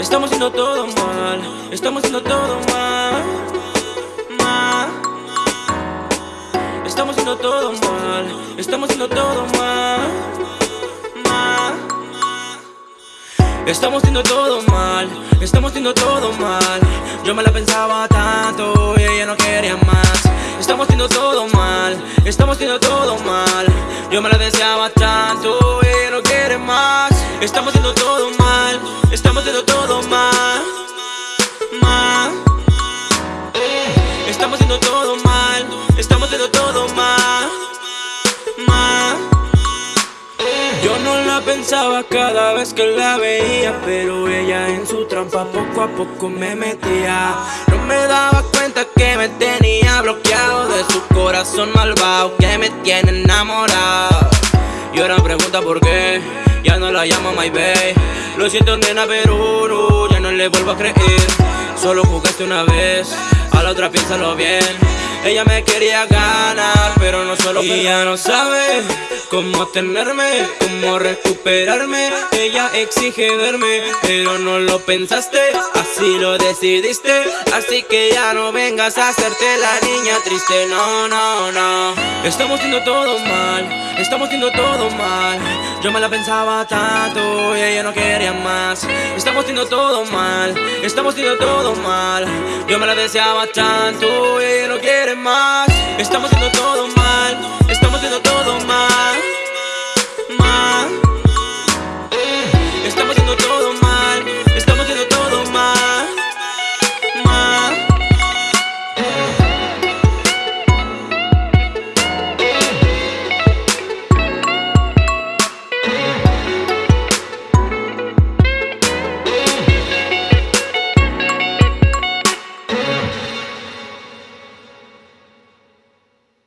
Estamos haciendo todo mal, estamos haciendo todo mal, mal. Estamos haciendo todo mal, estamos haciendo todo mal, mal. Estamos haciendo todo mal, estamos haciendo todo mal. Yo me la pensaba tanto y ella no quería más. Estamos haciendo todo mal, estamos haciendo todo mal. Yo me la deseaba tanto y ella no quiere más. Estamos haciendo todo mal, estamos haciendo todo mal, mal. Estamos haciendo todo mal, estamos haciendo todo mal, mal. Yo no la pensaba cada vez que la veía, pero ella en su trampa poco a poco me metía. No me daba cuenta que me tenía bloqueado de su corazón malvado que me tiene enamorado. Y ahora pregunta por qué, ya no la llamo my babe. Lo siento nena, pero no, ya no le vuelvo a creer. Solo jugaste una vez, a la otra piénsalo bien. Ella me quería ganar, pero no solo Y ya no sabe cómo tenerme, cómo recuperarme exige verme, pero no lo pensaste Así lo decidiste, así que ya no vengas a hacerte la niña triste No, no, no. Estamos haciendo todo mal, estamos haciendo todo mal. Yo me la pensaba tanto y ella no quería más. Estamos haciendo todo mal, estamos haciendo todo mal. Yo me la deseaba tanto y ella no quiere más. Estamos haciendo todo mal